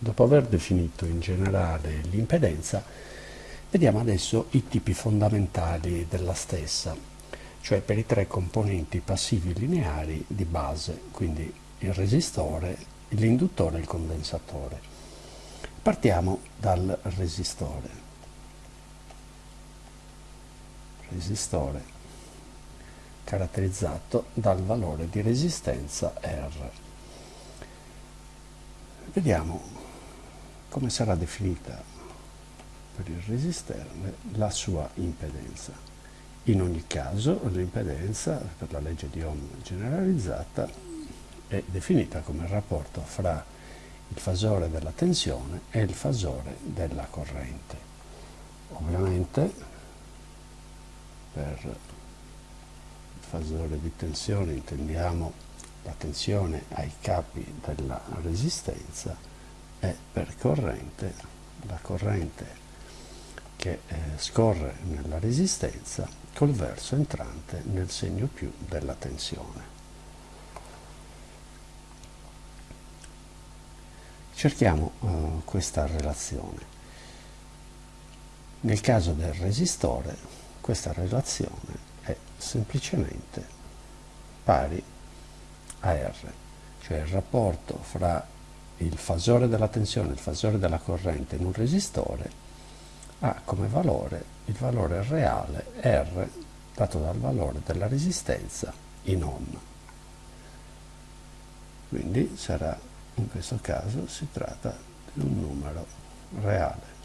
Dopo aver definito in generale l'impedenza, vediamo adesso i tipi fondamentali della stessa, cioè per i tre componenti passivi lineari di base, quindi il resistore, l'induttore e il condensatore. Partiamo dal resistore. Resistore caratterizzato dal valore di resistenza R. Vediamo come sarà definita per il resisterne la sua impedenza. In ogni caso l'impedenza per la legge di Ohm generalizzata è definita come il rapporto fra il fasore della tensione e il fasore della corrente. Ovviamente per il fasore di tensione intendiamo la tensione ai capi della resistenza è per corrente la corrente che eh, scorre nella resistenza col verso entrante nel segno più della tensione. Cerchiamo uh, questa relazione. Nel caso del resistore questa relazione è semplicemente pari a R, cioè il rapporto fra il fasore della tensione, il fasore della corrente in un resistore ha come valore il valore reale R dato dal valore della resistenza in ohm. Quindi sarà, in questo caso si tratta di un numero reale.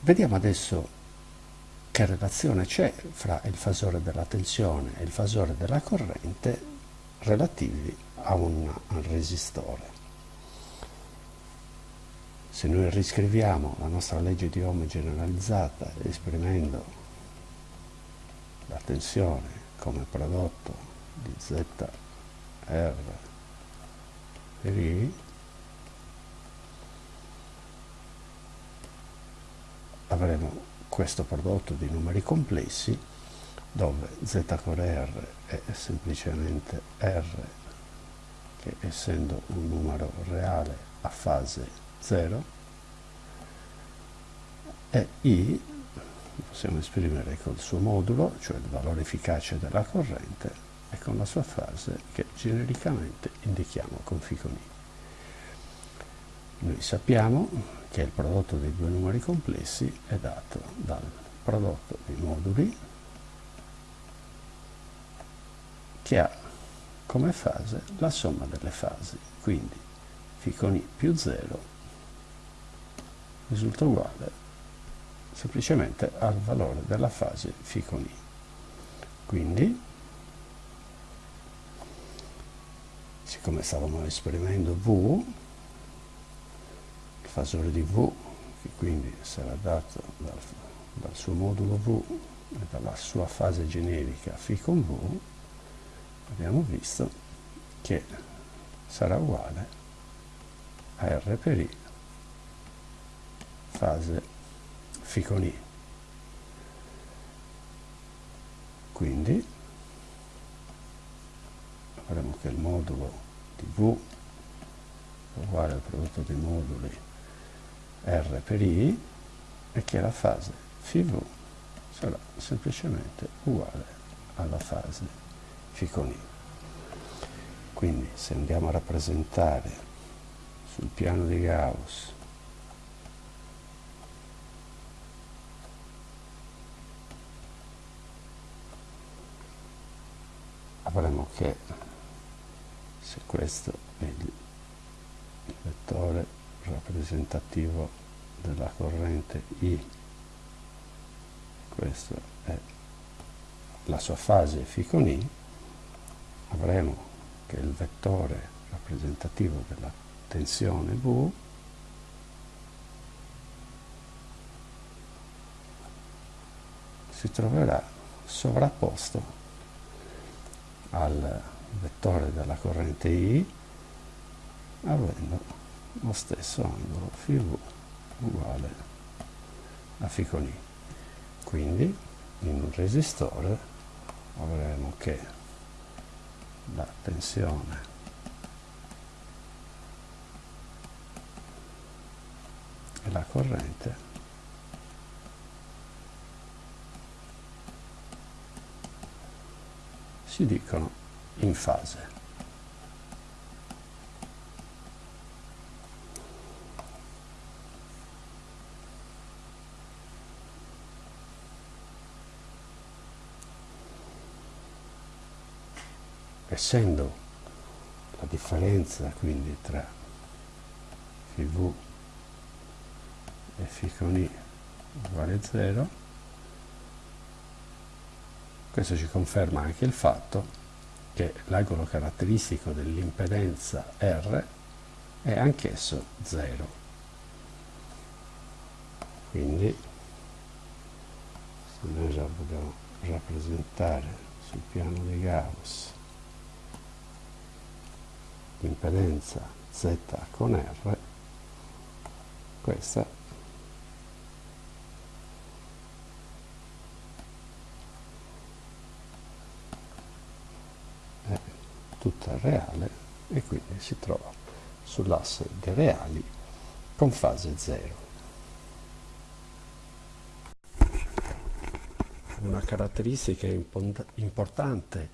Vediamo adesso che relazione c'è fra il fasore della tensione e il fasore della corrente relativi a un resistore. Se noi riscriviamo la nostra legge di Ohm generalizzata esprimendo la tensione come prodotto di ZR per I, avremo questo prodotto di numeri complessi dove z core r è semplicemente r che essendo un numero reale a fase 0 e i possiamo esprimere col suo modulo, cioè il valore efficace della corrente, e con la sua fase che genericamente indichiamo con fico. Noi sappiamo che il prodotto dei due numeri complessi è dato dal prodotto dei moduli che ha come fase la somma delle fasi, quindi φ con i più 0 risulta uguale semplicemente al valore della fase φ con i. Quindi, siccome stavamo esprimendo V, fasore di V, che quindi sarà dato dal, dal suo modulo V e dalla sua fase generica φ con V, abbiamo visto che sarà uguale a R per I fase φ con I. Quindi avremo che il modulo di V uguale al prodotto dei moduli R per I e che la fase φV sarà semplicemente uguale alla fase φ con I. Quindi se andiamo a rappresentare sul piano di Gauss avremo che se questo è il vettore rappresentativo della corrente I. Questa è la sua fase φ con I. Avremo che il vettore rappresentativo della tensione V si troverà sovrapposto al vettore della corrente I avendo lo stesso angolo φv uguale a φ con. Quindi in un resistore avremo che la tensione e la corrente si dicono in fase. Essendo la differenza quindi tra FV e φ con I uguale a 0, questo ci conferma anche il fatto che l'angolo caratteristico dell'impedenza R è anch'esso 0. Quindi se noi già vogliamo rappresentare sul piano di Gauss l'impedenza Z con R, questa tutta reale e quindi si trova sull'asse dei reali con fase 0. Una caratteristica importante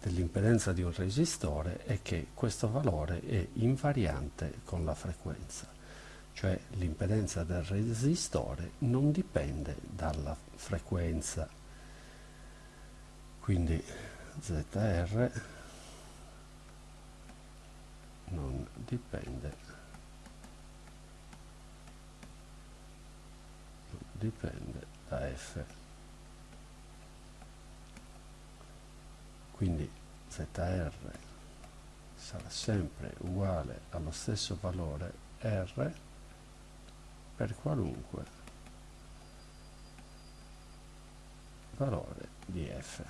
dell'impedenza di un resistore è che questo valore è invariante con la frequenza, cioè l'impedenza del resistore non dipende dalla frequenza. Quindi ZR non dipende non dipende da f quindi zr sarà sempre uguale allo stesso valore r per qualunque valore di f